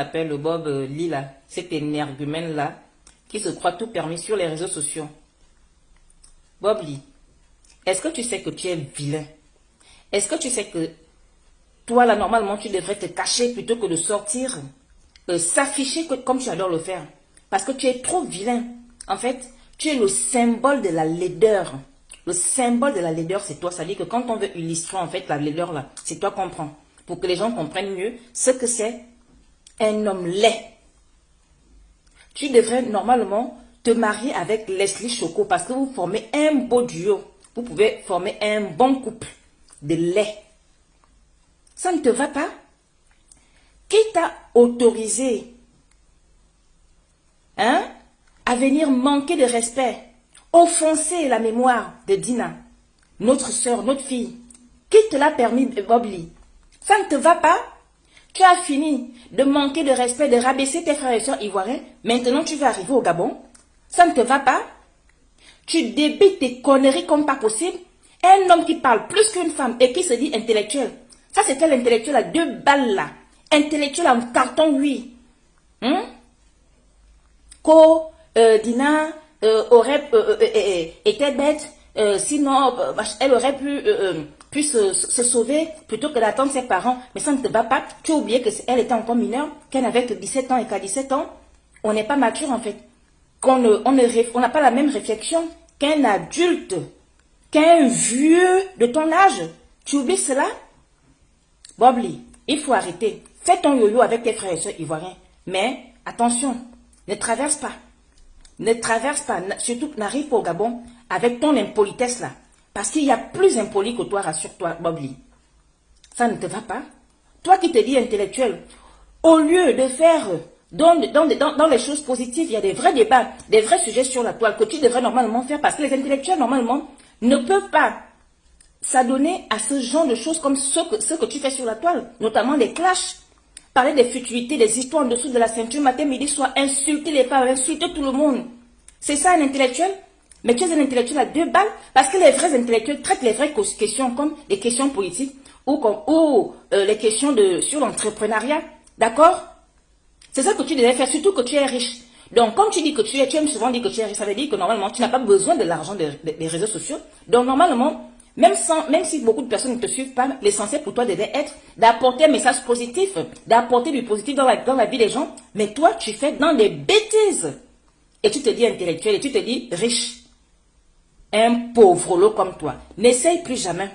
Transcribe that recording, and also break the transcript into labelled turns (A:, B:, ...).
A: appelle le Bob euh, Lila, cet énergumène-là, qui se croit tout permis sur les réseaux sociaux. Bob Lee, est-ce que tu sais que tu es vilain? Est-ce que tu sais que toi, là, normalement, tu devrais te cacher plutôt que de sortir, euh, s'afficher comme tu adores le faire? Parce que tu es trop vilain. En fait, tu es le symbole de la laideur. Le symbole de la laideur, c'est toi. Ça dit que quand on veut illustrer, en fait, la laideur, là, c'est toi qu'on prend. Pour que les gens comprennent mieux ce que c'est un homme laid. Tu devrais normalement te marier avec Leslie Choco parce que vous formez un beau duo. Vous pouvez former un bon couple de lait. Ça ne te va pas? Qui t'a autorisé hein, à venir manquer de respect, offenser la mémoire de Dina, notre soeur, notre fille? Qui te l'a permis, Bobli? Ça ne te va pas? Tu as fini de manquer de respect, de rabaisser tes frères et soeurs ivoiriens. Maintenant, tu vas arriver au Gabon. Ça ne te va pas Tu débites tes conneries comme pas possible. Un homme qui parle plus qu'une femme et qui se dit intellectuel. Ça, c'était l'intellectuel à deux balles là? Intellectuel en carton, oui. Hein? Ko, euh, Dina, euh, aurait euh, été bête. sinon, elle aurait pu puisse se, sauver plutôt que d'attendre ses parents. Mais ça ne te va pas. Tu as oublié qu'elle était encore mineure, qu'elle n'avait que 17 ans et qu'à 17 ans, on n'est pas mature en fait. Qu'on ne, on n'a pas la même réflexion qu'un adulte, qu'un vieux de ton âge. Tu oublies cela? Bobli, il faut arrêter. Fais ton yo-yo avec tes frères et soeurs ivoiriens. Mais attention, ne traverse pas. Ne traverse pas, surtout n'arrive pas au Gabon avec ton impolitesse là. Parce qu'il y a plus impoli que toi, rassure-toi, Bobli. Ça ne te va pas? Toi qui te dis intellectuel, au lieu de faire dans, dans, les choses positives, il y a des vrais débats, des vrais sujets sur la toile que tu devrais normalement faire parce que les intellectuels, normalement, ne peuvent pas s'adonner à ce genre de choses comme ce que, ce que tu fais sur la toile, notamment les clashs. Parler des futurités, des histoires en dessous de la ceinture matin, midi, soir, insulter les femmes, insulter tout le monde. C'est ça un intellectuel? Mais tu es un intellectuel à deux balles parce que les vrais intellectuels traitent les vraies questions comme les questions politiques ou, comme, ou euh, les questions de, sur l'entrepreneuriat. D'accord? C'est ça que tu devais faire, surtout que tu es riche. Donc, comme tu dis que tu es, tu aimes souvent dire que tu es riche, ça veut dire que normalement, tu n'as pas besoin de l'argent des, réseaux sociaux. Donc, normalement, même, sans, même si beaucoup de personnes ne te suivent pas, l'essentiel pour toi devait être d'apporter un message positif, d'apporter du positif dans la, dans la vie des gens. Mais toi, tu fais dans des bêtises. Et tu te dis intellectuel et tu te dis riche un pauvre lot comme toi. N'essaye plus jamais.